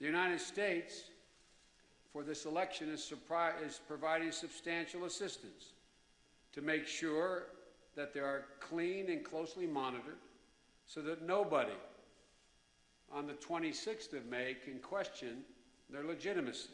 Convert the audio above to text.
The United States, for this election, is, is providing substantial assistance to make sure that they are clean and closely monitored so that nobody on the 26th of May can question their legitimacy.